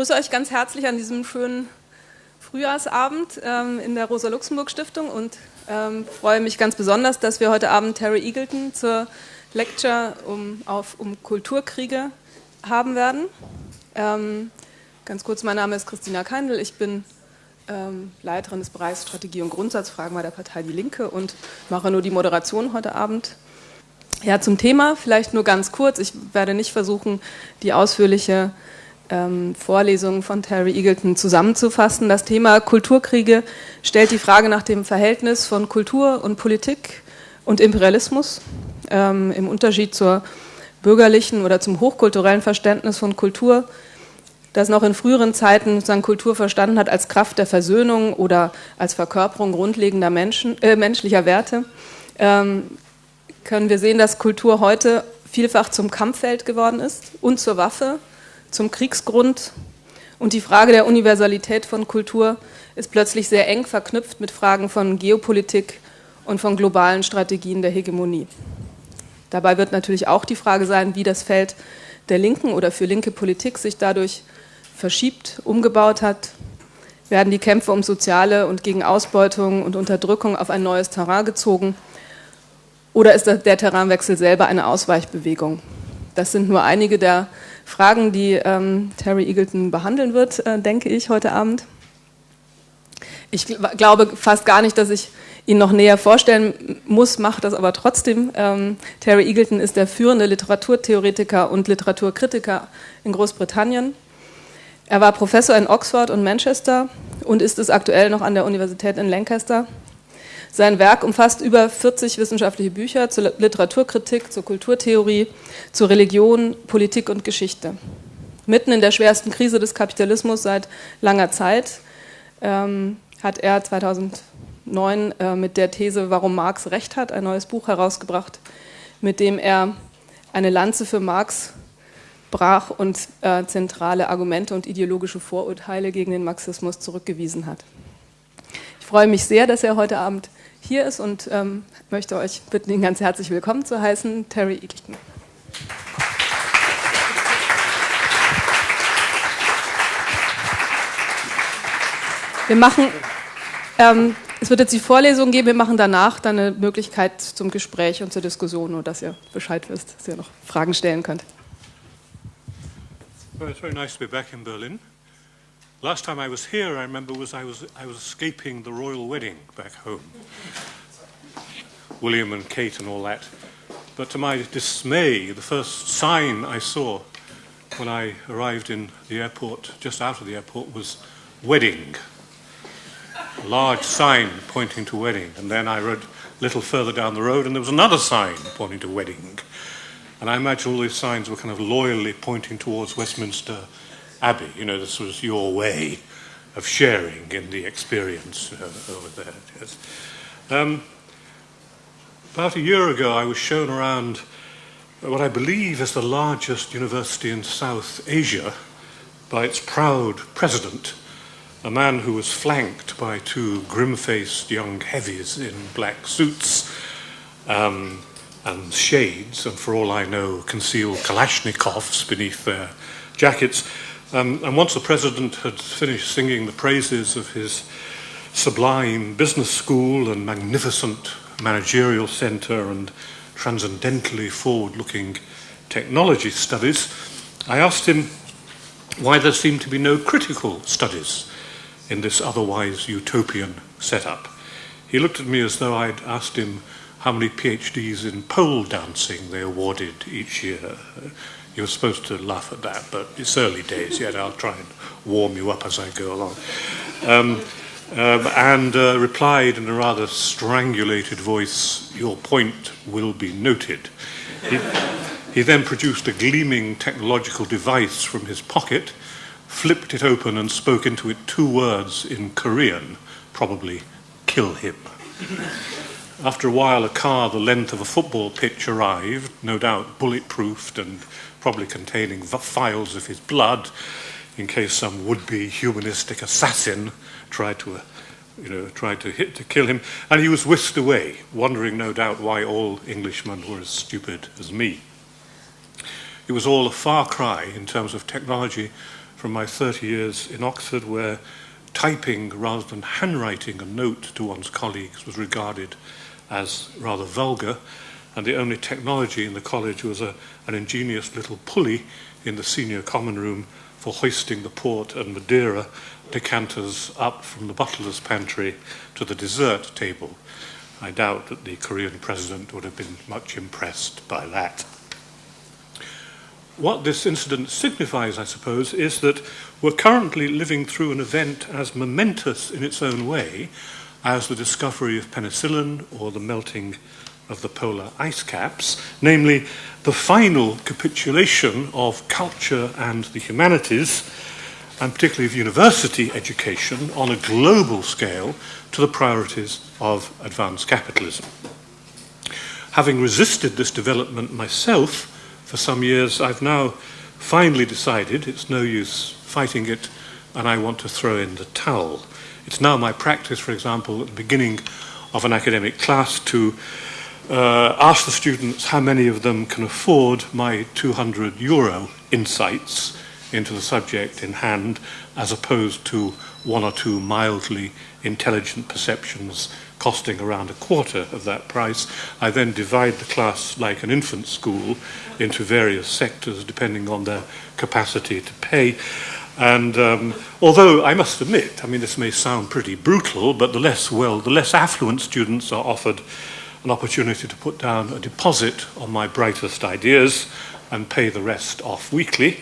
begrüße euch ganz herzlich an diesem schönen Frühjahrsabend ähm, in der Rosa-Luxemburg-Stiftung und ähm, freue mich ganz besonders, dass wir heute Abend Terry Eagleton zur Lecture um, auf, um Kulturkriege haben werden. Ähm, ganz kurz, mein Name ist Christina Keindl, ich bin ähm, Leiterin des Bereichs Strategie und Grundsatzfragen bei der Partei Die Linke und mache nur die Moderation heute Abend. Ja, zum Thema vielleicht nur ganz kurz. Ich werde nicht versuchen, die ausführliche ähm, Vorlesungen von Terry Eagleton zusammenzufassen. Das Thema Kulturkriege stellt die Frage nach dem Verhältnis von Kultur und Politik und Imperialismus ähm, im Unterschied zur bürgerlichen oder zum hochkulturellen Verständnis von Kultur, das noch in früheren Zeiten sozusagen Kultur verstanden hat als Kraft der Versöhnung oder als Verkörperung grundlegender Menschen, äh, menschlicher Werte, ähm, können wir sehen, dass Kultur heute vielfach zum Kampffeld geworden ist und zur Waffe zum Kriegsgrund und die Frage der Universalität von Kultur ist plötzlich sehr eng verknüpft mit Fragen von Geopolitik und von globalen Strategien der Hegemonie. Dabei wird natürlich auch die Frage sein, wie das Feld der linken oder für linke Politik sich dadurch verschiebt, umgebaut hat. Werden die Kämpfe um soziale und gegen Ausbeutung und Unterdrückung auf ein neues Terrain gezogen? Oder ist der Terrainwechsel selber eine Ausweichbewegung? Das sind nur einige der Fragen, die ähm, Terry Eagleton behandeln wird, äh, denke ich, heute Abend. Ich gl glaube fast gar nicht, dass ich ihn noch näher vorstellen muss, mache das aber trotzdem. Ähm, Terry Eagleton ist der führende Literaturtheoretiker und Literaturkritiker in Großbritannien. Er war Professor in Oxford und Manchester und ist es aktuell noch an der Universität in Lancaster. Sein Werk umfasst über 40 wissenschaftliche Bücher zur Literaturkritik, zur Kulturtheorie, zur Religion, Politik und Geschichte. Mitten in der schwersten Krise des Kapitalismus seit langer Zeit ähm, hat er 2009 äh, mit der These Warum Marx Recht hat ein neues Buch herausgebracht, mit dem er eine Lanze für Marx brach und äh, zentrale Argumente und ideologische Vorurteile gegen den Marxismus zurückgewiesen hat. Ich freue mich sehr, dass er heute Abend hier ist und ähm, möchte euch bitten, ihn ganz herzlich willkommen zu heißen, Terry Eagleton. Wir machen, ähm, es wird jetzt die Vorlesung geben, wir machen danach dann eine Möglichkeit zum Gespräch und zur Diskussion, nur dass ihr Bescheid wisst, dass ihr noch Fragen stellen könnt. Well, it's very nice to be back in Berlin. Last time I was here, I remember, was I was, I was escaping the royal wedding back home. William and Kate and all that. But to my dismay, the first sign I saw when I arrived in the airport, just out of the airport, was wedding. A large sign pointing to wedding. And then I rode a little further down the road, and there was another sign pointing to wedding. And I imagine all these signs were kind of loyally pointing towards Westminster Abbey. You know, this was your way of sharing in the experience uh, over there. Yes. Um, about a year ago, I was shown around what I believe is the largest university in South Asia by its proud president, a man who was flanked by two grim faced young heavies in black suits um, and shades, and for all I know, concealed Kalashnikovs beneath their jackets. Um, and once the president had finished singing the praises of his sublime business school and magnificent managerial center and transcendently forward looking technology studies, I asked him why there seemed to be no critical studies in this otherwise utopian setup. He looked at me as though I'd asked him how many PhDs in pole dancing they awarded each year. You're supposed to laugh at that, but it's early days yet. I'll try and warm you up as I go along. Um, um, and uh, replied in a rather strangulated voice, Your point will be noted. He, he then produced a gleaming technological device from his pocket, flipped it open, and spoke into it two words in Korean, probably kill him. After a while, a car the length of a football pitch arrived, no doubt bulletproofed and probably containing files of his blood in case some would-be humanistic assassin tried to, uh, you know, tried to hit to kill him, and he was whisked away, wondering no doubt why all Englishmen were as stupid as me. It was all a far cry in terms of technology from my 30 years in Oxford, where typing rather than handwriting a note to one's colleagues was regarded as rather vulgar, and the only technology in the college was a, an ingenious little pulley in the senior common room for hoisting the port and Madeira decanters up from the butler's pantry to the dessert table. I doubt that the Korean president would have been much impressed by that. What this incident signifies, I suppose, is that we're currently living through an event as momentous in its own way as the discovery of penicillin or the melting of the polar ice caps, namely the final capitulation of culture and the humanities, and particularly of university education on a global scale to the priorities of advanced capitalism. Having resisted this development myself for some years, I've now finally decided it's no use fighting it and I want to throw in the towel. It's now my practice, for example, at the beginning of an academic class to uh, ask the students how many of them can afford my 200 euro insights into the subject in hand as opposed to one or two mildly intelligent perceptions costing around a quarter of that price. I then divide the class like an infant school into various sectors depending on their capacity to pay. And um, although I must admit, I mean, this may sound pretty brutal, but the less well, the less affluent students are offered an opportunity to put down a deposit on my brightest ideas and pay the rest off weekly.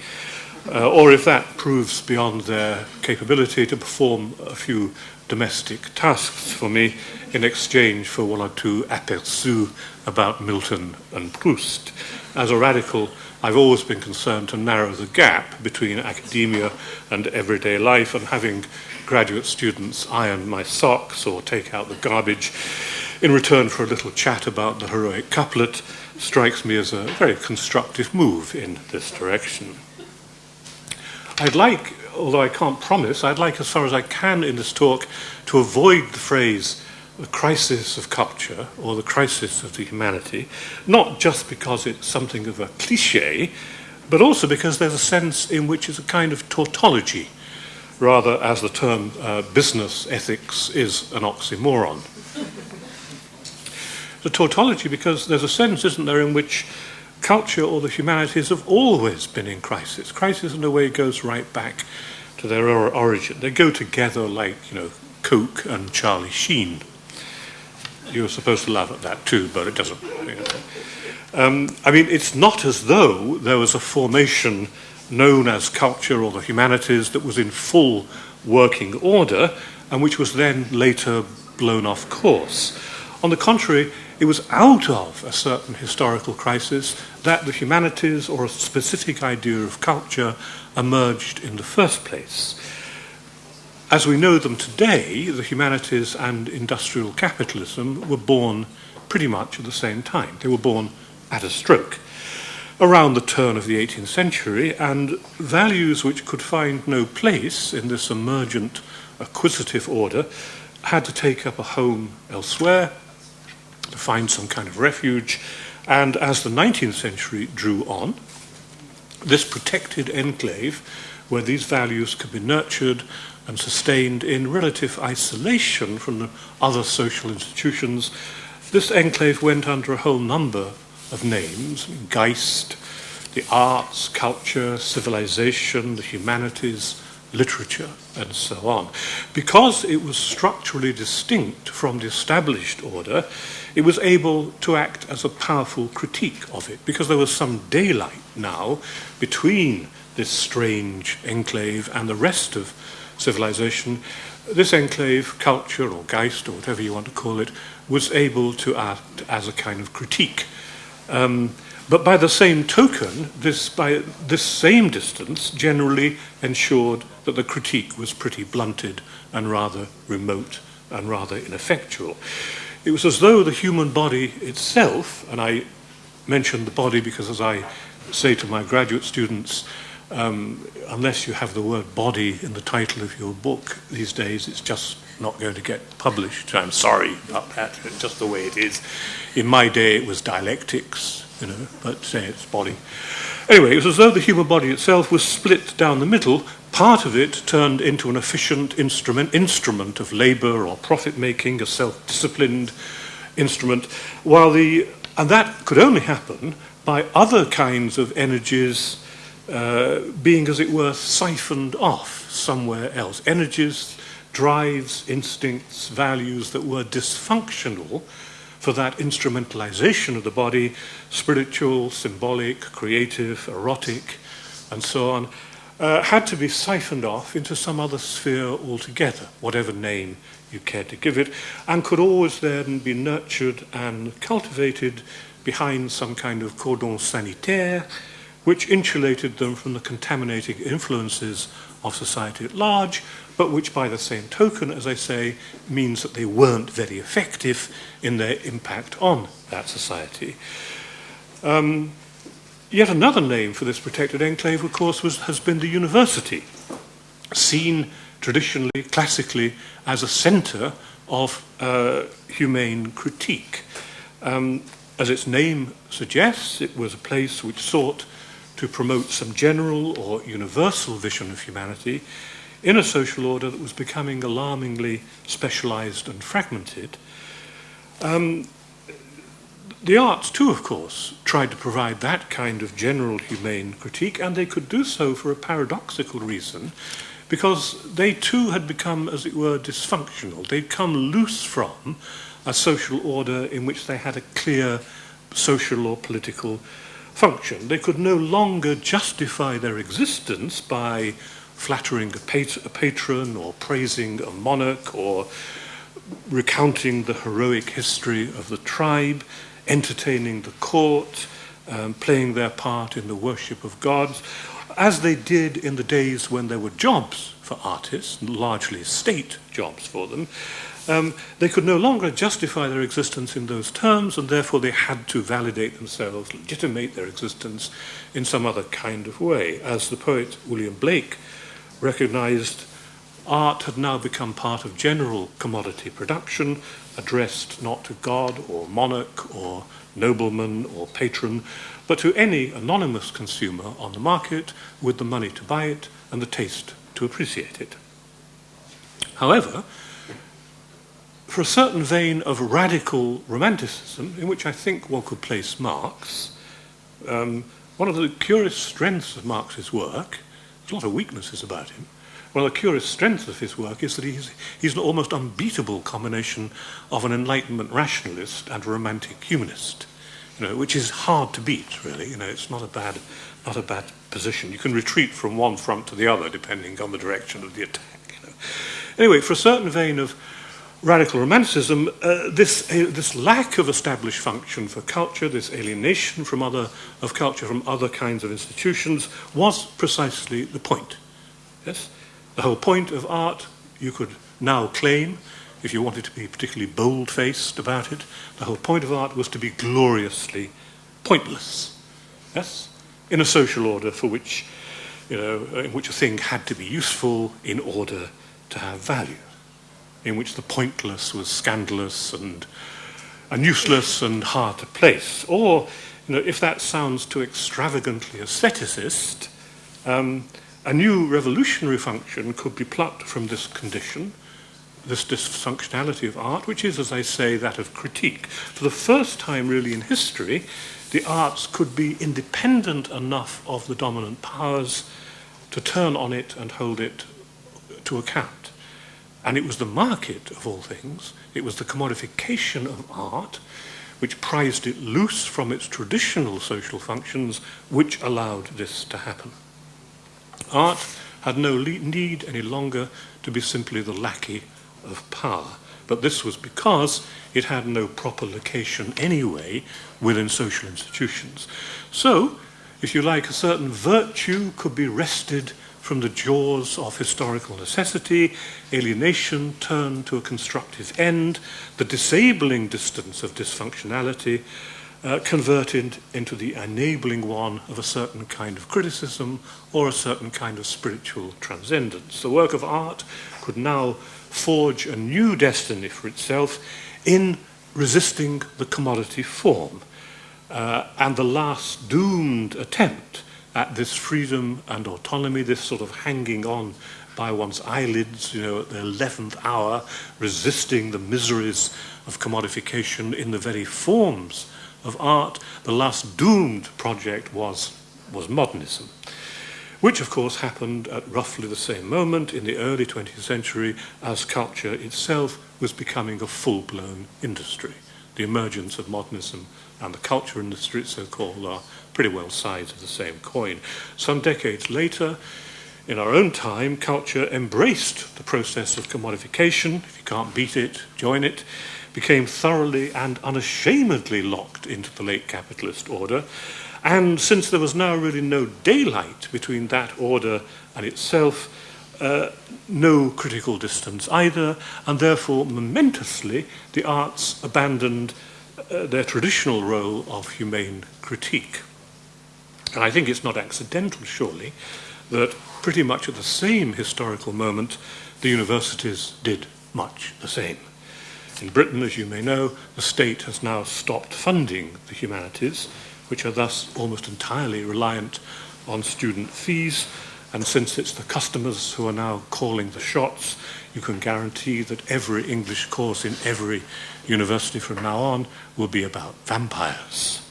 Uh, or if that proves beyond their capability to perform a few domestic tasks for me in exchange for one or two aperçus about Milton and Proust. As a radical, I've always been concerned to narrow the gap between academia and everyday life, and having graduate students iron my socks or take out the garbage in return for a little chat about the heroic couplet strikes me as a very constructive move in this direction. I'd like, although I can't promise, I'd like as far as I can in this talk to avoid the phrase the crisis of culture or the crisis of the humanity, not just because it's something of a cliche, but also because there's a sense in which it's a kind of tautology, rather as the term uh, business ethics is an oxymoron the tautology because there's a sense, isn't there, in which culture or the humanities have always been in crisis. Crisis, in a way, goes right back to their origin. They go together like, you know, Coke and Charlie Sheen. You're supposed to laugh at that too, but it doesn't. You know. um, I mean, it's not as though there was a formation known as culture or the humanities that was in full working order and which was then later blown off course. On the contrary, it was out of a certain historical crisis that the humanities or a specific idea of culture emerged in the first place. As we know them today, the humanities and industrial capitalism were born pretty much at the same time. They were born at a stroke around the turn of the 18th century, and values which could find no place in this emergent acquisitive order had to take up a home elsewhere find some kind of refuge. And as the 19th century drew on, this protected enclave, where these values could be nurtured and sustained in relative isolation from the other social institutions, this enclave went under a whole number of names Geist, the arts, culture, civilization, the humanities, literature, and so on. Because it was structurally distinct from the established order, it was able to act as a powerful critique of it, because there was some daylight now between this strange enclave and the rest of civilization. This enclave, culture or Geist or whatever you want to call it, was able to act as a kind of critique. Um, but by the same token, this, by this same distance generally ensured that the critique was pretty blunted and rather remote and rather ineffectual. It was as though the human body itself, and I mention the body because as I say to my graduate students, um, unless you have the word body in the title of your book these days, it's just not going to get published. I'm sorry about that, it's just the way it is. In my day, it was dialectics, you know, but say its body. Anyway, it was as though the human body itself was split down the middle, part of it turned into an efficient instrument, instrument of labor or profit making, a self-disciplined instrument, while the and that could only happen by other kinds of energies uh, being, as it were, siphoned off somewhere else. Energies, drives, instincts, values that were dysfunctional for that instrumentalization of the body, spiritual, symbolic, creative, erotic, and so on, uh, had to be siphoned off into some other sphere altogether, whatever name you care to give it, and could always then be nurtured and cultivated behind some kind of cordon sanitaire, which insulated them from the contaminating influences of society at large, but which by the same token, as I say, means that they weren't very effective in their impact on that society. Um, Yet another name for this protected enclave, of course, was, has been the university, seen traditionally, classically, as a centre of uh, humane critique. Um, as its name suggests, it was a place which sought to promote some general or universal vision of humanity in a social order that was becoming alarmingly specialized and fragmented. Um, the arts, too, of course, tried to provide that kind of general humane critique, and they could do so for a paradoxical reason, because they too had become, as it were, dysfunctional. They'd come loose from a social order in which they had a clear social or political function. They could no longer justify their existence by flattering a, pat a patron or praising a monarch or recounting the heroic history of the tribe, entertaining the court, um, playing their part in the worship of gods, as they did in the days when there were jobs for artists, largely state jobs for them. Um, they could no longer justify their existence in those terms, and therefore they had to validate themselves, legitimate their existence in some other kind of way. As the poet William Blake recognized, art had now become part of general commodity production, addressed not to God or monarch or nobleman or patron, but to any anonymous consumer on the market with the money to buy it and the taste to appreciate it. However, for a certain vein of radical romanticism, in which I think one could place Marx, um, one of the curious strengths of Marx's work, there's a lot of weaknesses about him, one of the curious strengths of his work is that he's, he's an almost unbeatable combination of an Enlightenment rationalist and a romantic humanist, you know, which is hard to beat, really. You know, it's not a bad, not a bad position. You can retreat from one front to the other depending on the direction of the attack. You know. Anyway, for a certain vein of radical romanticism, uh, this, uh, this lack of established function for culture, this alienation from other, of culture from other kinds of institutions, was precisely the point. Yes? The whole point of art, you could now claim, if you wanted to be particularly bold-faced about it, the whole point of art was to be gloriously pointless. Yes? In a social order for which, you know, in which a thing had to be useful in order to have value. In which the pointless was scandalous and, and useless and hard to place. Or, you know, if that sounds too extravagantly aestheticist, um, a new revolutionary function could be plucked from this condition, this dysfunctionality of art, which is, as I say, that of critique. For the first time, really, in history, the arts could be independent enough of the dominant powers to turn on it and hold it to account. And it was the market, of all things, it was the commodification of art, which prized it loose from its traditional social functions, which allowed this to happen. Art had no need any longer to be simply the lackey of power. But this was because it had no proper location anyway within social institutions. So, if you like, a certain virtue could be wrested from the jaws of historical necessity, alienation turned to a constructive end, the disabling distance of dysfunctionality uh, converted into the enabling one of a certain kind of criticism or a certain kind of spiritual transcendence. The work of art could now forge a new destiny for itself in resisting the commodity form. Uh, and the last doomed attempt at this freedom and autonomy, this sort of hanging on by one's eyelids, you know, at the 11th hour, resisting the miseries of commodification in the very forms of art. The last doomed project was, was modernism, which of course happened at roughly the same moment in the early 20th century as culture itself was becoming a full-blown industry. The emergence of modernism and the culture industry, so-called, are pretty well sides of the same coin. Some decades later, in our own time, culture embraced the process of commodification. If you can't beat it, join it. Became thoroughly and unashamedly locked into the late capitalist order. And since there was now really no daylight between that order and itself, uh, no critical distance either, and therefore, momentously, the arts abandoned uh, their traditional role of humane critique. And I think it's not accidental, surely, that pretty much at the same historical moment, the universities did much the same. In Britain, as you may know, the state has now stopped funding the humanities, which are thus almost entirely reliant on student fees. And since it's the customers who are now calling the shots, you can guarantee that every English course in every university from now on will be about vampires.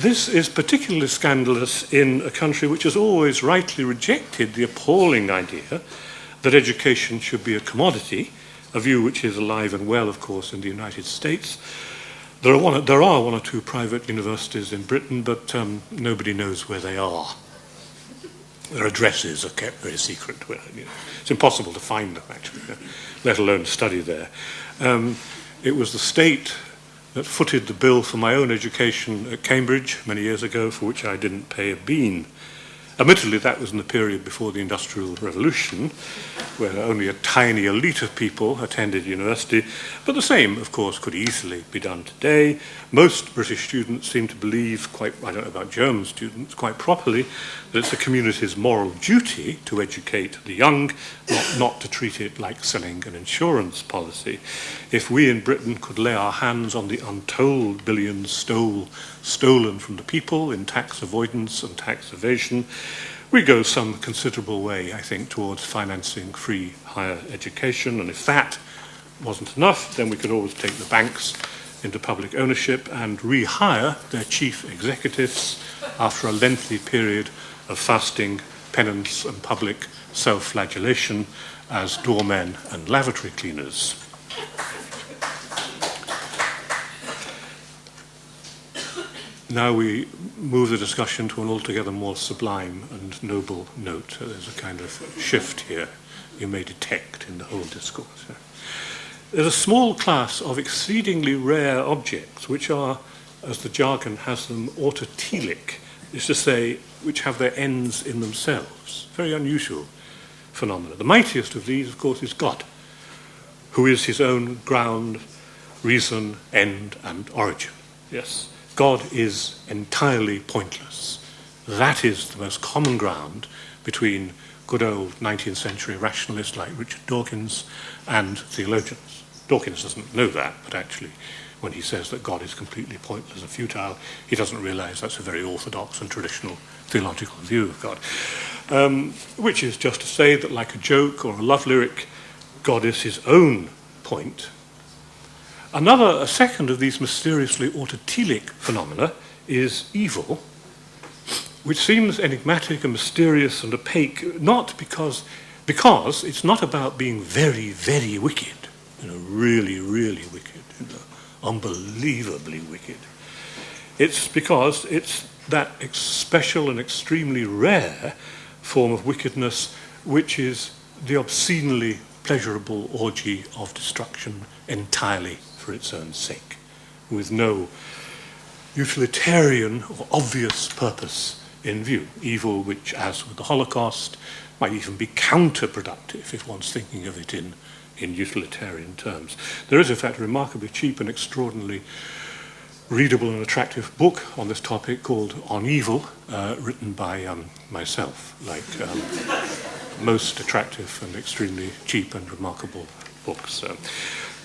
This is particularly scandalous in a country which has always rightly rejected the appalling idea that education should be a commodity, a view which is alive and well, of course, in the United States. There are one, there are one or two private universities in Britain, but um, nobody knows where they are. Their addresses are kept very secret. It's impossible to find them, actually, let alone study there. Um, it was the state that footed the bill for my own education at Cambridge many years ago, for which I didn't pay a bean. Admittedly, that was in the period before the Industrial Revolution, where only a tiny elite of people attended university, but the same, of course, could easily be done today. Most British students seem to believe, quite, I don't know about German students, quite properly, that it's the community's moral duty to educate the young, not, not to treat it like selling an insurance policy. If we in Britain could lay our hands on the untold billions stole stolen from the people in tax avoidance and tax evasion, we go some considerable way, I think, towards financing free higher education. And if that wasn't enough, then we could always take the banks into public ownership and rehire their chief executives after a lengthy period of fasting, penance, and public self-flagellation as doormen and lavatory cleaners. Now we move the discussion to an altogether more sublime and noble note. There's a kind of shift here you may detect in the whole discourse. There's a small class of exceedingly rare objects which are, as the jargon has them, autotelic, is to say, which have their ends in themselves. Very unusual phenomena. The mightiest of these, of course, is God, who is his own ground, reason, end, and origin. Yes. God is entirely pointless. That is the most common ground between good old 19th century rationalists like Richard Dawkins and theologians. Dawkins doesn't know that, but actually, when he says that God is completely pointless and futile, he doesn't realize that's a very orthodox and traditional theological view of God. Um, which is just to say that, like a joke or a love lyric, God is his own point Another, a second of these mysteriously autotelic phenomena is evil, which seems enigmatic and mysterious and opaque, not because, because it's not about being very, very wicked, you know, really, really wicked, you know, unbelievably wicked. It's because it's that special and extremely rare form of wickedness which is the obscenely pleasurable orgy of destruction entirely for its own sake, with no utilitarian or obvious purpose in view. Evil, which, as with the Holocaust, might even be counterproductive if one's thinking of it in, in utilitarian terms. There is, in fact, a remarkably cheap and extraordinarily readable and attractive book on this topic called On Evil, uh, written by um, myself, like um, most attractive and extremely cheap and remarkable books. Uh,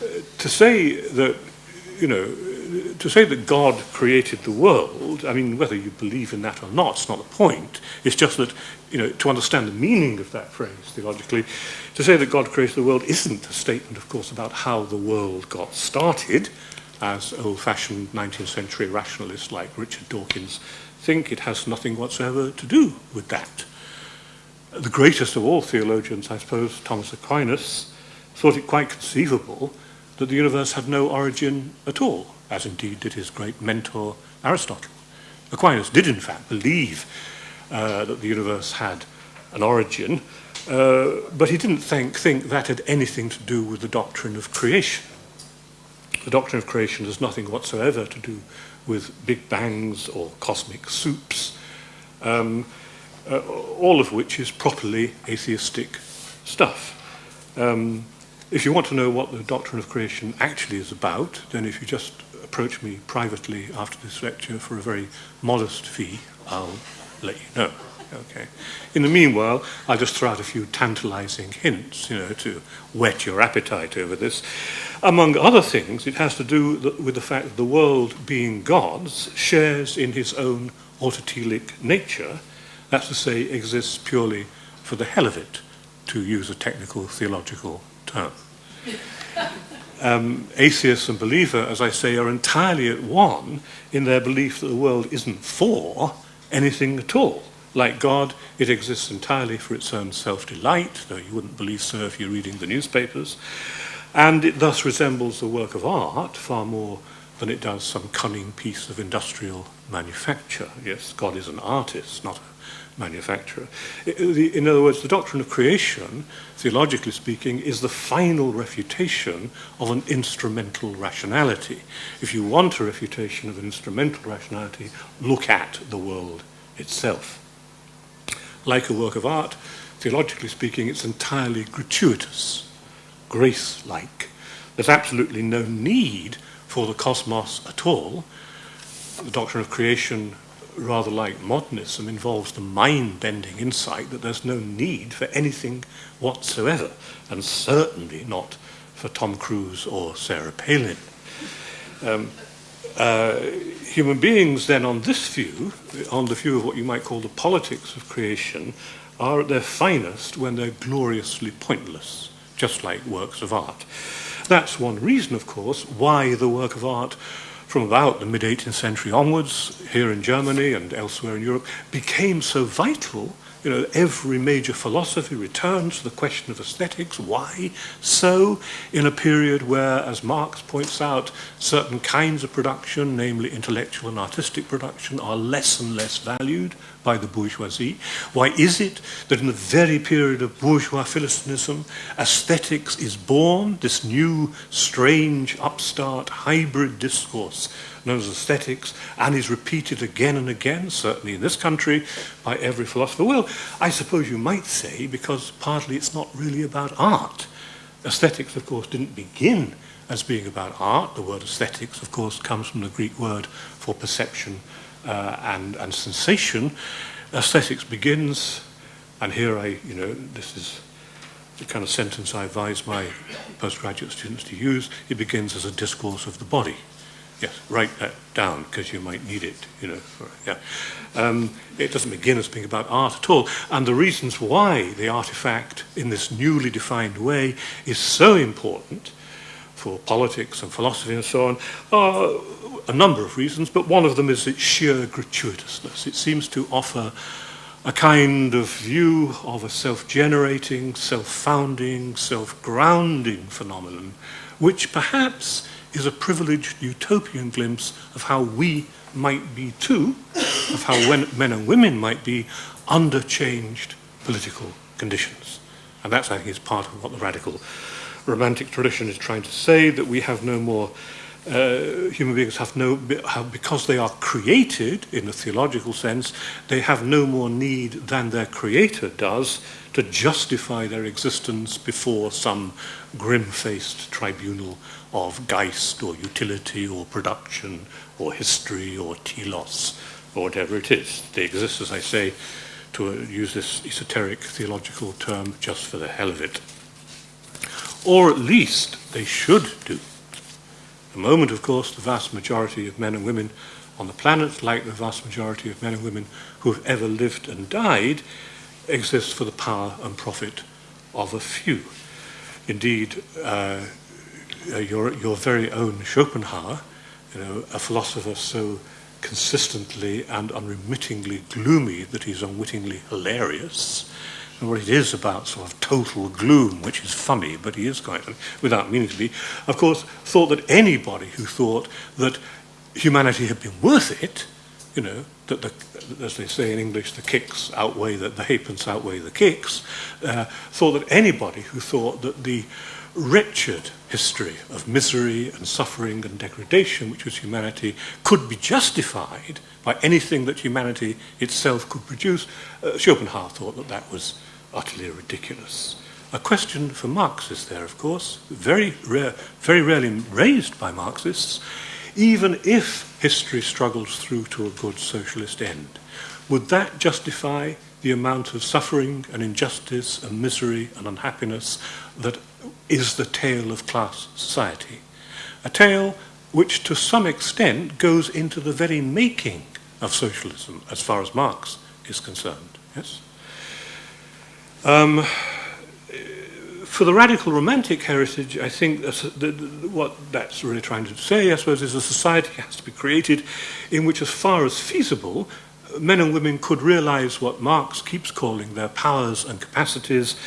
Uh, to say that, you know, to say that God created the world, I mean, whether you believe in that or not, it's not the point. It's just that, you know, to understand the meaning of that phrase theologically, to say that God created the world isn't a statement, of course, about how the world got started, as old-fashioned 19th century rationalists like Richard Dawkins think. It has nothing whatsoever to do with that. The greatest of all theologians, I suppose, Thomas Aquinas, thought it quite conceivable that the universe had no origin at all, as indeed did his great mentor Aristotle. Aquinas did in fact believe uh, that the universe had an origin, uh, but he didn't think, think that had anything to do with the doctrine of creation. The doctrine of creation has nothing whatsoever to do with big bangs or cosmic soups, um, uh, all of which is properly atheistic stuff. Um, if you want to know what the doctrine of creation actually is about, then if you just approach me privately after this lecture for a very modest fee, I'll let you know. Okay. In the meanwhile, I'll just throw out a few tantalizing hints, you know, to whet your appetite over this. Among other things, it has to do with the fact that the world, being God's, shares in his own autotelic nature, that's to say, exists purely for the hell of it, to use a technical theological term. Um, atheist and believer, as I say, are entirely at one in their belief that the world isn't for anything at all. Like God, it exists entirely for its own self-delight, though you wouldn't believe so if you're reading the newspapers. And it thus resembles the work of art far more than it does some cunning piece of industrial manufacture. Yes, God is an artist, not a manufacturer. In other words, the doctrine of creation, theologically speaking, is the final refutation of an instrumental rationality. If you want a refutation of an instrumental rationality, look at the world itself. Like a work of art, theologically speaking, it's entirely gratuitous, grace-like. There's absolutely no need for the cosmos at all. The doctrine of creation rather like modernism, involves the mind-bending insight that there's no need for anything whatsoever, and certainly not for Tom Cruise or Sarah Palin. Um, uh, human beings then on this view, on the view of what you might call the politics of creation, are at their finest when they're gloriously pointless, just like works of art. That's one reason, of course, why the work of art from about the mid 18th century onwards, here in Germany and elsewhere in Europe, became so vital. You know, every major philosophy returns to the question of aesthetics. Why so? In a period where, as Marx points out, certain kinds of production, namely intellectual and artistic production, are less and less valued by the bourgeoisie? Why is it that in the very period of bourgeois philistinism, aesthetics is born, this new, strange, upstart, hybrid discourse known as aesthetics, and is repeated again and again, certainly in this country, by every philosopher? Well, I suppose you might say because partly it's not really about art. Aesthetics, of course, didn't begin as being about art. The word aesthetics, of course, comes from the Greek word for perception uh, and, and sensation, aesthetics begins, and here I, you know, this is the kind of sentence I advise my postgraduate students to use, it begins as a discourse of the body. Yes, write that down because you might need it, you know. For, yeah. Um, it doesn't begin as being about art at all. And the reasons why the artifact in this newly defined way is so important for politics and philosophy and so on are a number of reasons, but one of them is its sheer gratuitousness. It seems to offer a kind of view of a self-generating, self-founding, self-grounding phenomenon, which perhaps is a privileged utopian glimpse of how we might be too, of how men and women might be under changed political conditions. And that's, I think, is part of what the radical romantic tradition is trying to say, that we have no more, uh, human beings have no, have, because they are created in a theological sense, they have no more need than their creator does to justify their existence before some grim-faced tribunal of Geist or utility or production or history or telos or whatever it is. They exist, as I say, to use this esoteric theological term, just for the hell of it. Or at least they should do. The moment, of course, the vast majority of men and women on the planet, like the vast majority of men and women who have ever lived and died, exists for the power and profit of a few. Indeed, uh, your, your very own Schopenhauer, you know, a philosopher so consistently and unremittingly gloomy that he's unwittingly hilarious, what it is about sort of total gloom, which is funny, but he is quite without meaning to be, of course, thought that anybody who thought that humanity had been worth it, you know, that the, as they say in English, the kicks outweigh the, the halfpence outweigh the kicks, uh, thought that anybody who thought that the wretched history of misery and suffering and degradation which was humanity could be justified by anything that humanity itself could produce, uh, Schopenhauer thought that that was utterly ridiculous. A question for Marxists there, of course, very, rare, very rarely raised by Marxists, even if history struggles through to a good socialist end. Would that justify the amount of suffering and injustice and misery and unhappiness that is the tale of class society? A tale which to some extent goes into the very making of socialism as far as Marx is concerned. Yes? Um, for the radical romantic heritage, I think what that's really trying to say, I suppose, is a society has to be created in which, as far as feasible, men and women could realize what Marx keeps calling their powers and capacities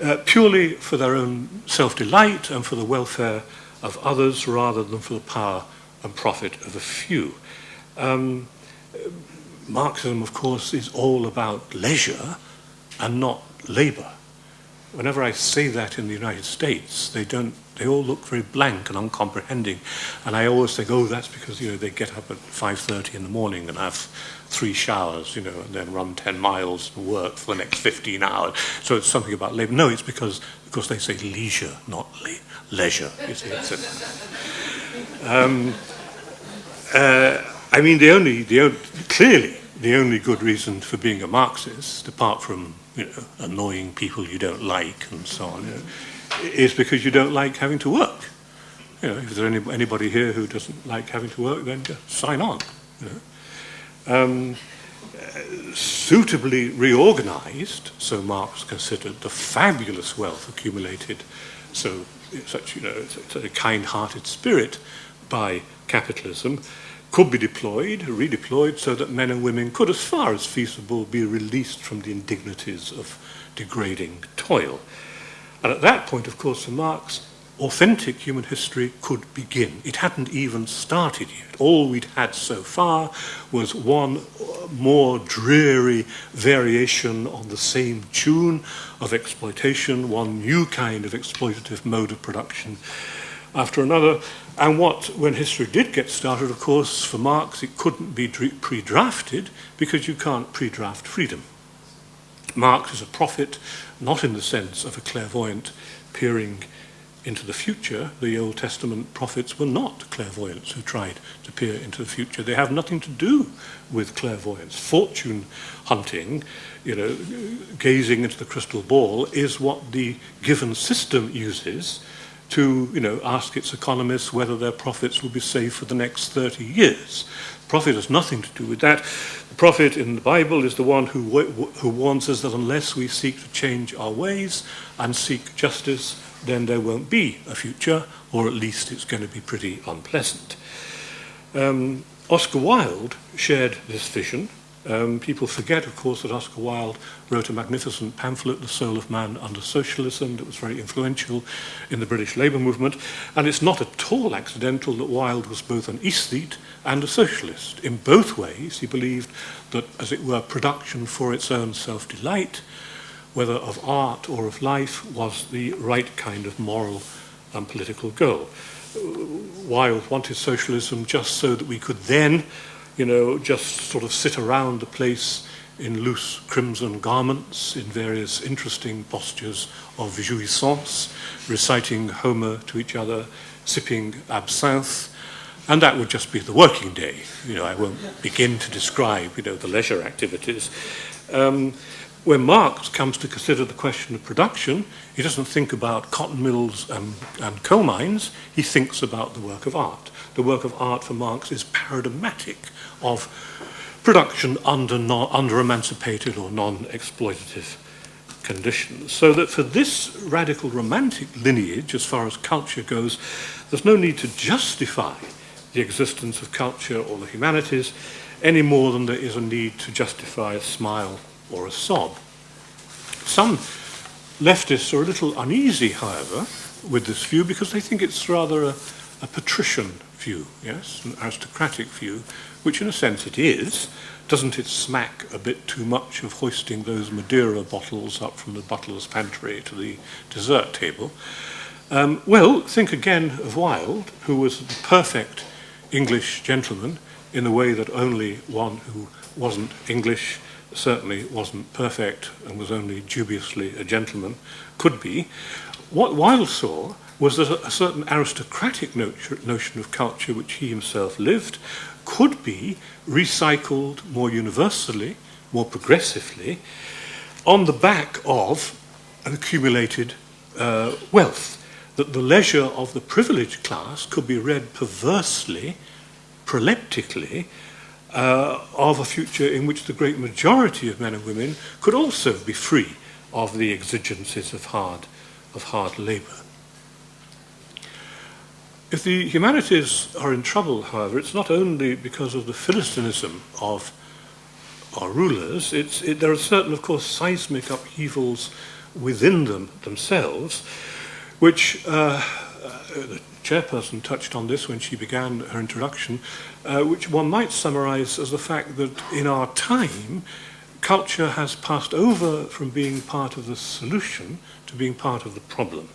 uh, purely for their own self-delight and for the welfare of others rather than for the power and profit of a few. Um, Marxism, of course, is all about leisure and not labour. Whenever I say that in the United States, they don't, they all look very blank and uncomprehending. And I always think, oh, that's because, you know, they get up at 5.30 in the morning and have three showers, you know, and then run 10 miles and work for the next 15 hours. So it's something about labor. No, it's because, because they say leisure, not le- leisure. You see, a, um, uh, I mean, the only, the only, clearly, the only good reason for being a Marxist, apart from you know, annoying people you don't like and so on, you know, is because you don't like having to work. You know, if there's any, anybody here who doesn't like having to work, then just sign on. You know. Um, suitably reorganized, so Marx considered the fabulous wealth accumulated, so such you know, such a kind-hearted spirit by capitalism, could be deployed, redeployed, so that men and women could, as far as feasible, be released from the indignities of degrading toil. And at that point, of course, for Marx, authentic human history could begin. It hadn't even started yet. All we'd had so far was one uh, more dreary variation on the same tune of exploitation, one new kind of exploitative mode of production after another. And what, when history did get started, of course, for Marx, it couldn't be pre drafted because you can't pre draft freedom. Marx is a prophet, not in the sense of a clairvoyant peering into the future. The Old Testament prophets were not clairvoyants who tried to peer into the future. They have nothing to do with clairvoyance. Fortune hunting, you know, gazing into the crystal ball, is what the given system uses to you know, ask its economists whether their profits will be safe for the next 30 years. Profit has nothing to do with that. The prophet in the Bible is the one who, who warns us that unless we seek to change our ways and seek justice, then there won't be a future, or at least it's going to be pretty unpleasant. Um, Oscar Wilde shared this vision Um, people forget, of course, that Oscar Wilde wrote a magnificent pamphlet, The Soul of Man Under Socialism, that was very influential in the British labour movement. And it's not at all accidental that Wilde was both an aesthete and a socialist. In both ways, he believed that, as it were, production for its own self-delight, whether of art or of life, was the right kind of moral and political goal. Uh, Wilde wanted socialism just so that we could then you know, just sort of sit around the place in loose crimson garments, in various interesting postures of jouissance, reciting Homer to each other, sipping absinthe, and that would just be the working day. You know, I won't begin to describe, you know, the leisure activities. Um, when Marx comes to consider the question of production, he doesn't think about cotton mills and, and coal mines, he thinks about the work of art. The work of art for Marx is paradigmatic of production under, non, under emancipated or non-exploitative conditions. So that for this radical romantic lineage, as far as culture goes, there's no need to justify the existence of culture or the humanities any more than there is a need to justify a smile or a sob. Some leftists are a little uneasy, however, with this view because they think it's rather a, a patrician view, yes, an aristocratic view, which in a sense it is. Doesn't it smack a bit too much of hoisting those Madeira bottles up from the butler's pantry to the dessert table? Um, well, think again of Wilde, who was the perfect English gentleman in the way that only one who wasn't English certainly wasn't perfect and was only dubiously a gentleman could be. What Wilde saw was that a, certain aristocratic notion of culture which he himself lived could be recycled more universally, more progressively, on the back of an accumulated uh, wealth. That the leisure of the privileged class could be read perversely, proleptically, uh, of a future in which the great majority of men and women could also be free of the exigencies of hard, of hard labour. If the humanities are in trouble, however, it's not only because of the Philistinism of our rulers, it, there are certain, of course, seismic upheavals within them themselves, which uh, uh, chairperson touched on this when she began her introduction, uh, which one might summarize as the fact that in our time, culture has passed over from being part of the solution to being part of the problem.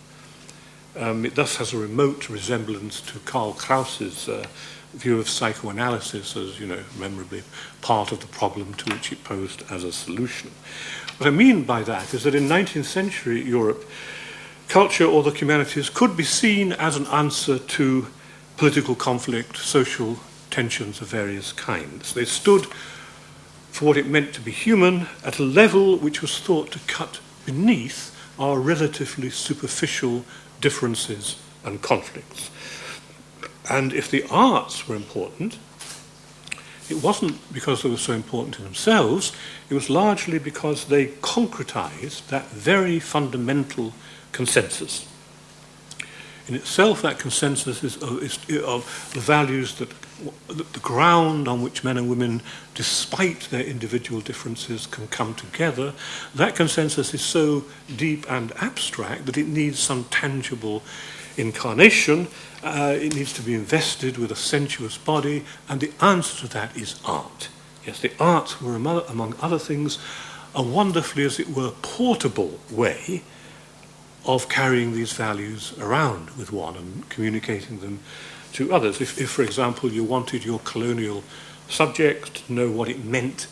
Um, it thus has a remote resemblance to Karl Kraus's uh, view of psychoanalysis as, you know, memorably part of the problem to which it posed as a solution. What I mean by that is that in 19th century Europe, culture or the humanities could be seen as an answer to political conflict, social tensions of various kinds. They stood for what it meant to be human at a level which was thought to cut beneath our relatively superficial differences and conflicts. And if the arts were important, it wasn't because they were so important in themselves, it was largely because they concretized that very fundamental consensus. In itself, that consensus is, of, is of the values that the ground on which men and women, despite their individual differences, can come together. That consensus is so deep and abstract that it needs some tangible incarnation. Uh, it needs to be invested with a sensuous body, and the answer to that is art. Yes, the arts were, among other things, a wonderfully, as it were, portable way of carrying these values around with one and communicating them to others. If, if, for example, you wanted your colonial subject to know what it meant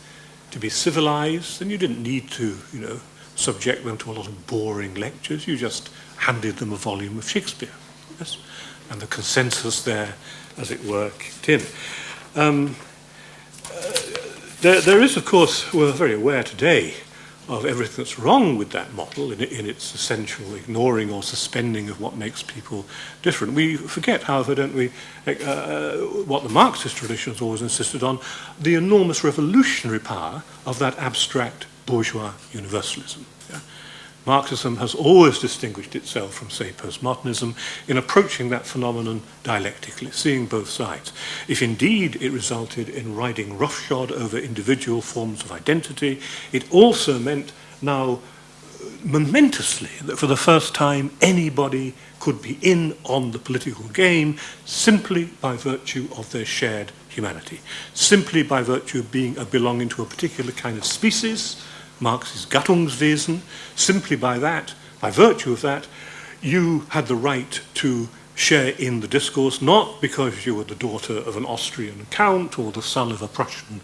to be civilized, then you didn't need to, you know, subject them to a lot of boring lectures. You just handed them a volume of Shakespeare. Yes? And the consensus there, as it were, kicked in. Um, uh, there, there is, of course, we're very aware today of everything that's wrong with that model in, in, its essential ignoring or suspending of what makes people different. We forget, however, don't we, eh, uh, uh, what the Marxist tradition has always insisted on, the enormous revolutionary power of that abstract bourgeois universalism. Marxism has always distinguished itself from, say, postmodernism in approaching that phenomenon dialectically, seeing both sides. If indeed it resulted in riding roughshod over individual forms of identity, it also meant now uh, momentously that for the first time anybody could be in on the political game simply by virtue of their shared humanity, simply by virtue of being a belonging to a particular kind of species, Marx's Gattungswesen. Simply by that, by virtue of that, you had the right to share in the discourse, not because you were the daughter of an Austrian count or the son of a Prussian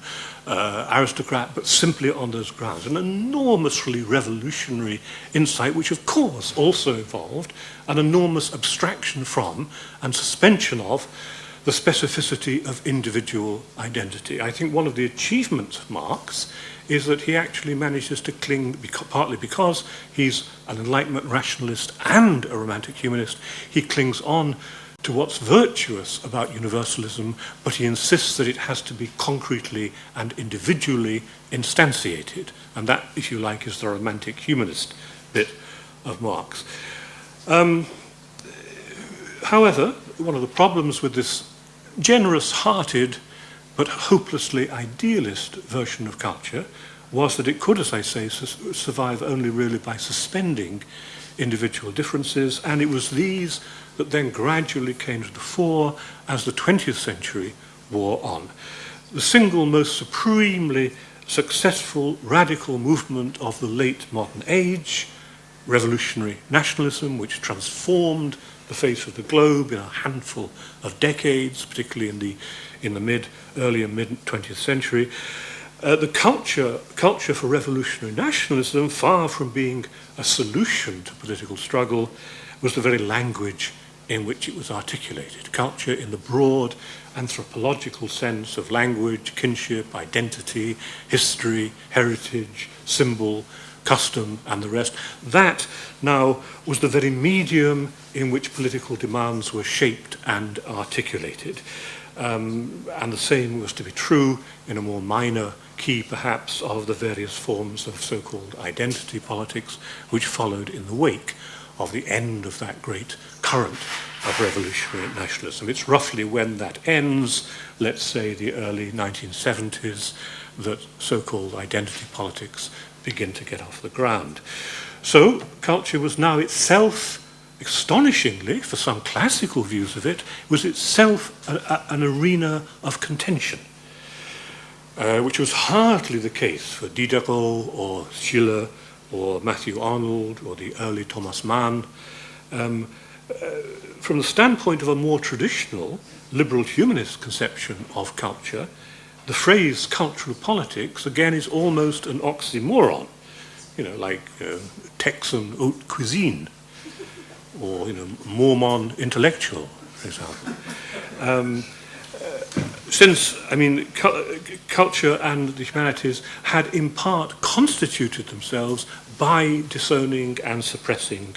uh, aristocrat, but simply on those grounds. An enormously revolutionary insight, which of course also involved an enormous abstraction from and suspension of the specificity of individual identity. I think one of the achievements of Marx is that he actually manages to cling, partly because he's an Enlightenment rationalist and a Romantic humanist, he clings on to what's virtuous about universalism, but he insists that it has to be concretely and individually instantiated. And that, if you like, is the romantic humanist bit of Marx. Um, however, one of the problems with this generous hearted but hopelessly idealist version of culture was that it could, as I say, su survive only really by suspending individual differences, and it was these that then gradually came to the fore as the 20th century wore on. The single most supremely successful radical movement of the late modern age, revolutionary nationalism, which transformed the face of the globe in a handful of decades, particularly in the in the mid, early and mid 20th century. Uh, the culture, culture for revolutionary nationalism, far from being a solution to political struggle, was the very language in which it was articulated. Culture in the broad anthropological sense of language, kinship, identity, history, heritage, symbol, custom, and the rest. That now was the very medium in which political demands were shaped and articulated. Um, and the same was to be true in a more minor key, perhaps, of the various forms of so-called identity politics which followed in the wake of the end of that great current of revolutionary nationalism. It's roughly when that ends, let's say the early 1970s, that so-called identity politics begin to get off the ground. So culture was now itself astonishingly, for some classical views of it, was itself a, a, an arena of contention. Uh, which was hardly the case for Diderot or Schiller or Matthew Arnold or the early Thomas Mann. Um, uh, from the standpoint of a more traditional liberal humanist conception of culture, the phrase cultural politics, again, is almost an oxymoron. You know, like uh, Texan haute cuisine or, you know, Mormon intellectual, for example. Um, since, I mean, cu- culture and the humanities had in part constituted themselves by disowning and suppressing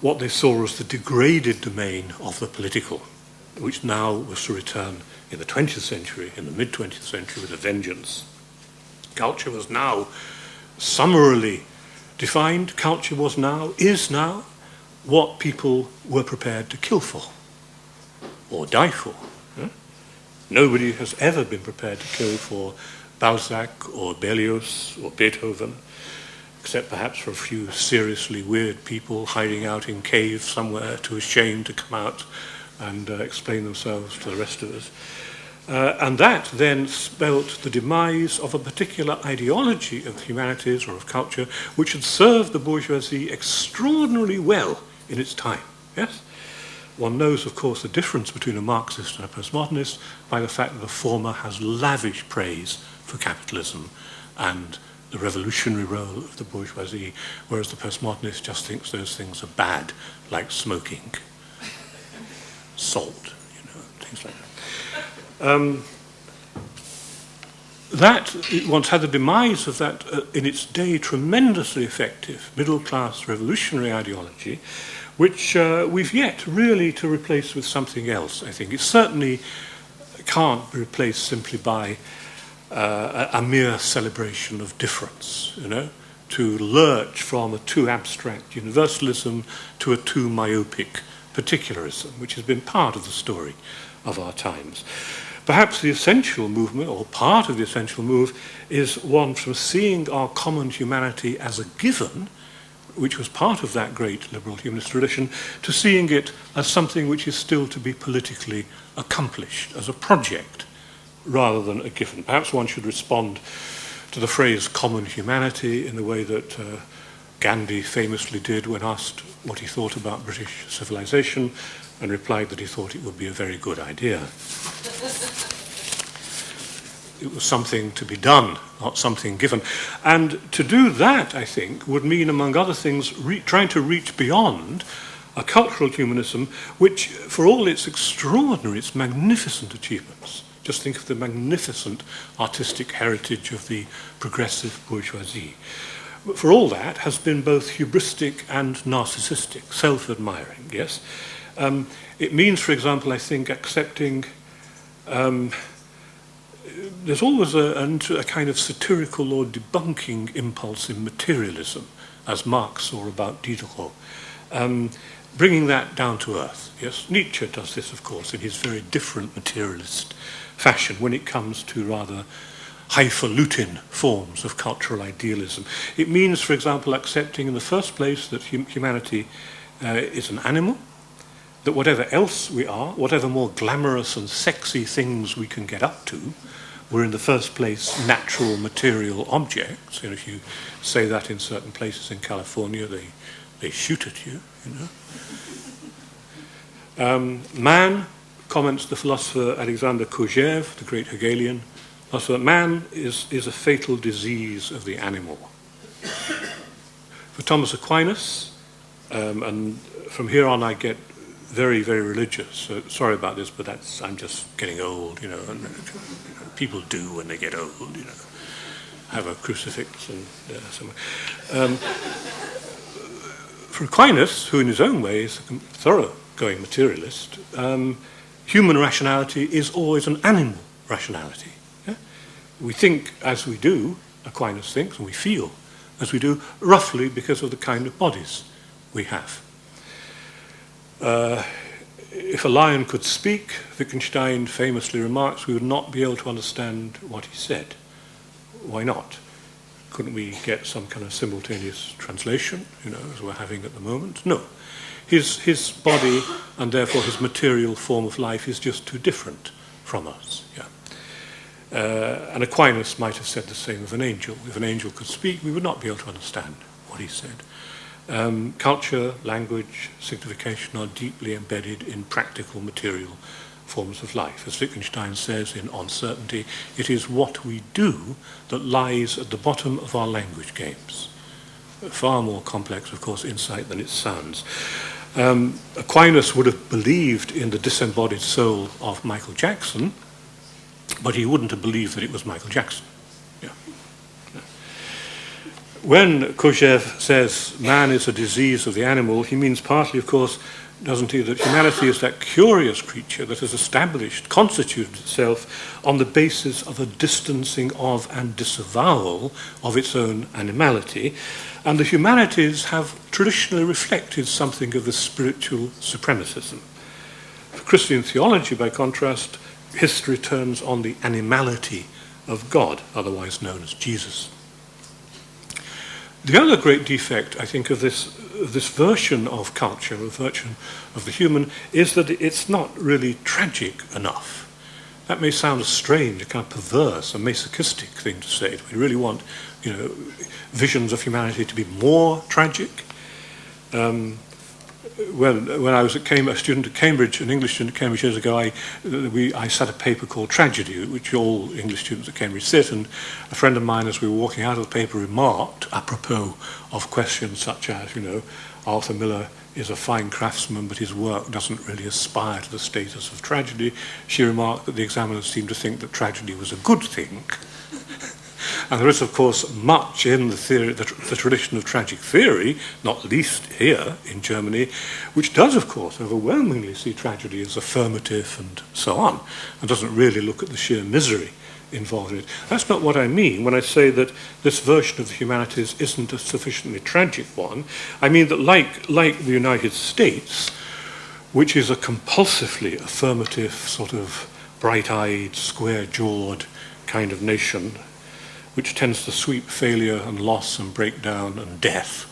what they saw as the degraded domain of the political, which now was to return in the 20th century, in the mid 20th century, with a vengeance. Culture was now summarily defined. Culture was now, is now, what people were prepared to kill for or die for. Hmm? Nobody has ever been prepared to kill for Balzac or Berlioz or Beethoven, except perhaps for a few seriously weird people hiding out in caves somewhere too ashamed to come out and uh, explain themselves to the rest of us. Uh, and that then spelt the demise of a particular ideology of humanities or of culture, which had served the bourgeoisie extraordinarily well in its time. Yes? One knows, of course, the difference between a Marxist and a postmodernist by the fact that the former has lavish praise for capitalism and the revolutionary role of the bourgeoisie, whereas the postmodernist just thinks those things are bad, like smoking, salt, you know, things like that. Um, that once had the demise of that uh, in its day tremendously effective middle class revolutionary ideology which uh, we've yet really to replace with something else, I think. It certainly can't be replaced simply by uh, a, a mere celebration of difference, you know, to lurch from a too abstract universalism to a too myopic particularism, which has been part of the story of our times. Perhaps the essential movement, or part of the essential move, is one from seeing our common humanity as a given, which was part of that great liberal humanist tradition, to seeing it as something which is still to be politically accomplished, as a project, rather than a given. Perhaps one should respond to the phrase common humanity in the way that uh, Gandhi famously did when asked what he thought about British civilization and replied that he thought it would be a very good idea. it was something to be done, not something given. And to do that, I think, would mean, among other things, trying to reach beyond a cultural humanism which, for all its extraordinary, its magnificent achievements, just think of the magnificent artistic heritage of the progressive bourgeoisie, for all that has been both hubristic and narcissistic, self-admiring, yes? Um, it means, for example, I think, accepting um, there's always a, a, a kind of satirical or debunking impulse in materialism, as Marx saw about Diderot. Um, bringing that down to earth. Yes, Nietzsche does this, of course, in his very different materialist fashion when it comes to rather highfalutin forms of cultural idealism. It means, for example, accepting in the first place that hum humanity uh, is an animal, that whatever else we are, whatever more glamorous and sexy things we can get up to, we're in the first place natural material objects. You know, if you say that in certain places in California, they, they shoot at you, you know. Um, man, comments the philosopher Alexander Kojève, the great Hegelian, philosopher, man is, is a fatal disease of the animal. For Thomas Aquinas, um, and from here on I get very, very religious. So sorry about this, but that's I'm just getting old, you know, and people do when they get old, you know. Have a crucifix and uh, somewhere. Um, for Aquinas, who in his own way is a thorough-going materialist, um, human rationality is always an animal rationality. Yeah? We think as we do, Aquinas thinks, and we feel as we do, roughly because of the kind of bodies we have. Uh, if a lion could speak, Wittgenstein famously remarks, we would not be able to understand what he said. Why not? Couldn't we get some kind of simultaneous translation, you know, as we're having at the moment? No. His, his body and therefore his material form of life is just too different from us. Yeah. Uh, and Aquinas might have said the same of an angel. If an angel could speak, we would not be able to understand what he said. Um, culture, language, signification are deeply embedded in practical material forms of life. As Wittgenstein says in On Certainty, it is what we do that lies at the bottom of our language games. Far more complex, of course, insight than it sounds. Um, Aquinas would have believed in the disembodied soul of Michael Jackson, but he wouldn't have believed that it was Michael Jackson. When Kojève says man is a disease of the animal, he means partly, of course, doesn't he, that humanity is that curious creature that has established, constituted itself on the basis of a distancing of and disavowal of its own animality. And the humanities have traditionally reflected something of the spiritual supremacism. For Christian theology, by contrast, history turns on the animality of God, otherwise known as Jesus. The other great defect, I think, of this, this version of culture, of version of the human, is that it's not really tragic enough. That may sound a strange, a kind of perverse, a masochistic thing to say. Do we really want, you know, visions of humanity to be more tragic? Um, when, when I was at Cambridge, a student at Cambridge, an English student at Cambridge years ago, I, we, I sat a paper called Tragedy, which all English students at Cambridge sit, and a friend of mine, as we were walking out of the paper, remarked, apropos of questions such as, you know, Arthur Miller is a fine craftsman, but his work doesn't really aspire to the status of tragedy. She remarked that the examiners seemed to think that tragedy was a good thing, And there is, of course, much in the, theory, the, the, tradition of tragic theory, not least here in Germany, which does, of course, overwhelmingly see tragedy as affirmative and so on, and doesn't really look at the sheer misery involved in it. That's not what I mean when I say that this version of the humanities isn't a sufficiently tragic one. I mean that, like, like the United States, which is a compulsively affirmative, sort of bright eyed, square jawed kind of nation which tends to sweep failure and loss and breakdown and death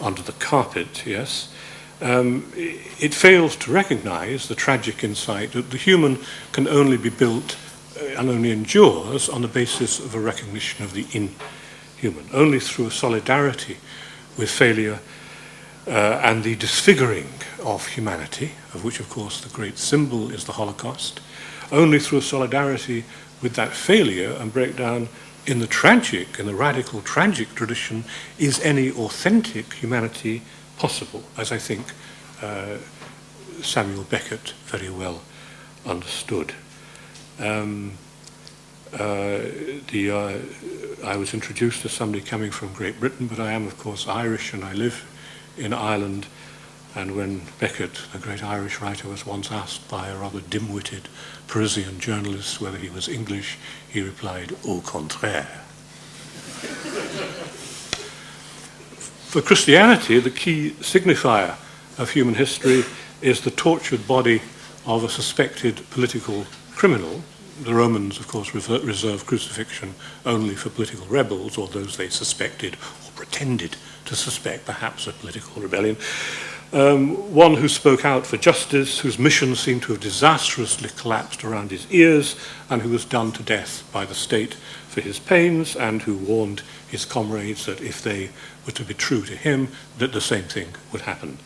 under the carpet, yes, um, it fails to recognize the tragic insight that the human can only be built uh, and only endures on the basis of a recognition of the inhuman, only through a solidarity with failure uh, and the disfiguring of humanity, of which, of course, the great symbol is the Holocaust, only through solidarity with that failure and breakdown in the tragic, in the radical tragic tradition, is any authentic humanity possible, as I think uh, Samuel Beckett very well understood. Um, uh, the, uh, I was introduced as somebody coming from Great Britain, but I am, of course, Irish and I live in Ireland. And when Beckett, the great Irish writer, was once asked by a rather dim-witted Parisian journalist whether he was English, he replied, au contraire. For Christianity, the key signifier of human history is the tortured body of a suspected political criminal. The Romans, of course, reserved crucifixion only for political rebels or those they suspected or pretended to suspect, perhaps, a political rebellion. Um, one who spoke out for justice, whose mission seemed to have disastrously collapsed around his ears, and who was done to death by the state for his pains, and who warned his comrades that if they were to be true to him, that the same thing would happen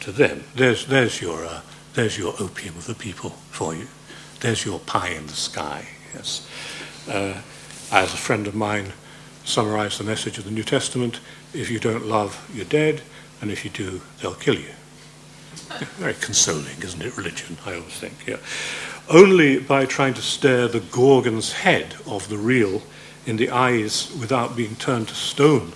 to them. There's, there's, your, uh, there's your opium of the people for you. There's your pie in the sky. Yes. Uh, as a friend of mine summarized the message of the New Testament, if you don't love, you're dead and if you do, they'll kill you. Very consoling, isn't it, religion, I always think. Yeah. Only by trying to stare the Gorgon's head of the real in the eyes without being turned to stone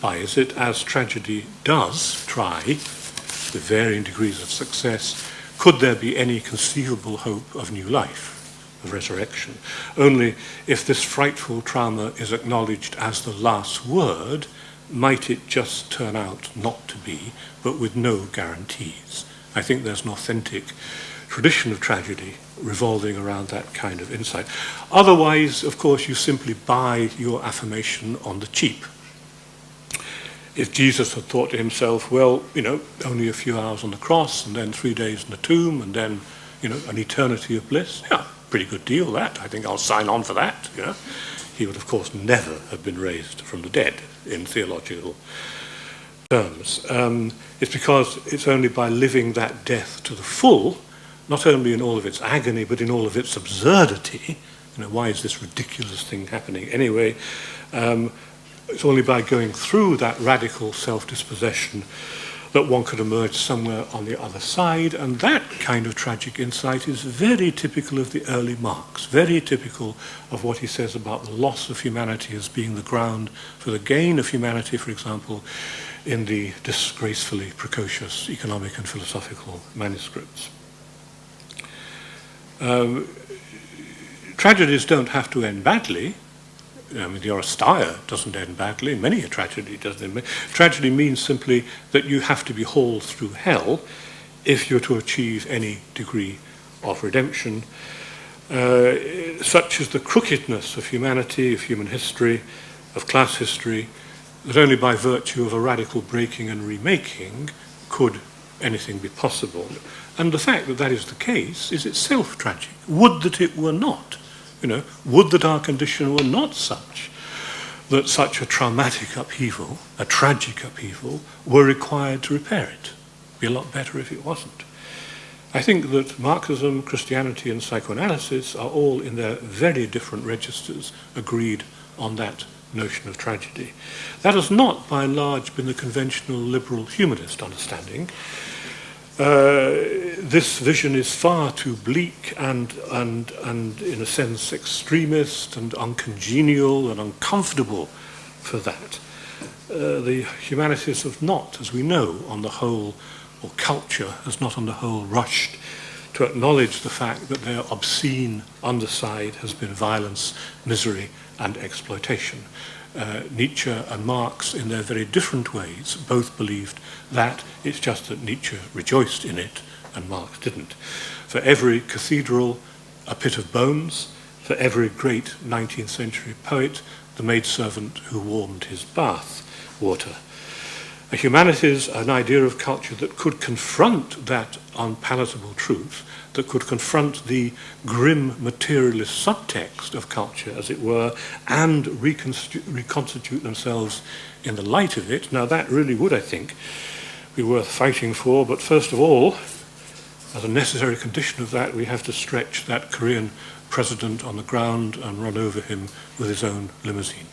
by is it, as tragedy does try, with varying degrees of success, could there be any conceivable hope of new life, of resurrection? Only if this frightful trauma is acknowledged as the last word, might it just turn out not to be, but with no guarantees. I think there's an authentic tradition of tragedy revolving around that kind of insight. Otherwise, of course, you simply buy your affirmation on the cheap. If Jesus had thought to himself, well, you know, only a few hours on the cross, and then three days in the tomb, and then, you know, an eternity of bliss, yeah, pretty good deal that. I think I'll sign on for that, you know he would, of course, never have been raised from the dead in theological terms. Um, it's because it's only by living that death to the full, not only in all of its agony, but in all of its absurdity, you know, why is this ridiculous thing happening anyway? Um, it's only by going through that radical self-dispossession that one could emerge somewhere on the other side. And that kind of tragic insight is very typical of the early Marx, very typical of what he says about the loss of humanity as being the ground for the gain of humanity, for example, in the disgracefully precocious economic and philosophical manuscripts. Um, tragedies don't have to end badly. I mean, the Oresteia doesn't end badly. Many a tragedy doesn't end badly. Tragedy means simply that you have to be hauled through hell if you're to achieve any degree of redemption. Uh, such is the crookedness of humanity, of human history, of class history, that only by virtue of a radical breaking and remaking could anything be possible. And the fact that that is the case is itself tragic. Would that it were not. You know, would that our condition were not such that such a traumatic upheaval, a tragic upheaval, were required to repair it. It'd be a lot better if it wasn't. I think that Marxism, Christianity, and psychoanalysis are all in their very different registers agreed on that notion of tragedy. That has not, by and large, been the conventional liberal humanist understanding. Uh, this vision is far too bleak and, and, and, in a sense, extremist and uncongenial and uncomfortable for that. Uh, the humanities have not, as we know, on the whole, or culture has not on the whole rushed to acknowledge the fact that their obscene underside has been violence, misery, and exploitation uh, Nietzsche and Marx, in their very different ways, both believed that. It's just that Nietzsche rejoiced in it and Marx didn't. For every cathedral, a pit of bones. For every great 19th century poet, the maidservant who warmed his bath water. A humanities, an idea of culture that could confront that unpalatable truth that could confront the grim materialist subtext of culture, as it were, and reconstitute themselves in the light of it. Now, that really would, I think, be worth fighting for. But first of all, as a necessary condition of that, we have to stretch that Korean president on the ground and run over him with his own limousine.